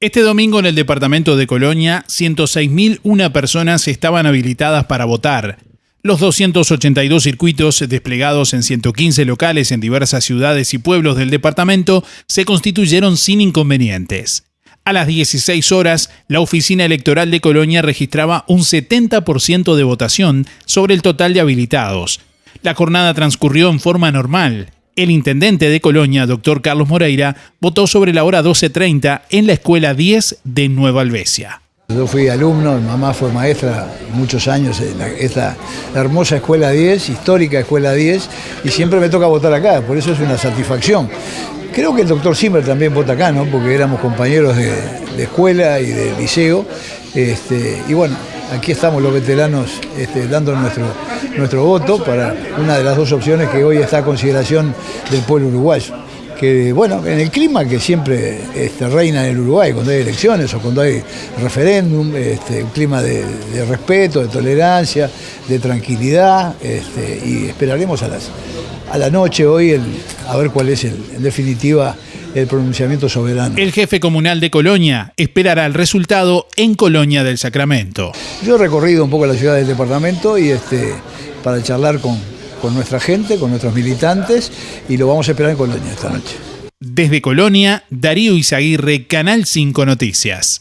Este domingo en el departamento de Colonia, 106.001 personas estaban habilitadas para votar. Los 282 circuitos desplegados en 115 locales en diversas ciudades y pueblos del departamento se constituyeron sin inconvenientes. A las 16 horas, la oficina electoral de Colonia registraba un 70% de votación sobre el total de habilitados. La jornada transcurrió en forma normal. El intendente de Colonia, doctor Carlos Moreira, votó sobre la hora 12.30 en la Escuela 10 de Nueva Albesia. Yo fui alumno, mi mamá fue maestra muchos años en esta hermosa Escuela 10, histórica Escuela 10, y siempre me toca votar acá, por eso es una satisfacción. Creo que el doctor Zimmer también vota acá, ¿no? porque éramos compañeros de, escuela y de liceo, este, y bueno, aquí estamos los veteranos este, dando nuestro, nuestro voto para una de las dos opciones que hoy está a consideración del pueblo uruguayo. Que bueno, en el clima que siempre este, reina en el Uruguay, cuando hay elecciones o cuando hay referéndum, este, un clima de, respeto, de tolerancia, de tranquilidad, y esperaremos a, las, a la noche hoy a ver cuál es en definitiva el pronunciamiento soberano. El jefe comunal de Colonia esperará el resultado en Colonia del Sacramento. Yo he recorrido un poco la ciudad del departamento y este, para charlar con, con nuestra gente, con nuestros militantes y lo vamos a esperar en Colonia esta noche. Desde Colonia, Darío Izaguirre, Canal 5 Noticias.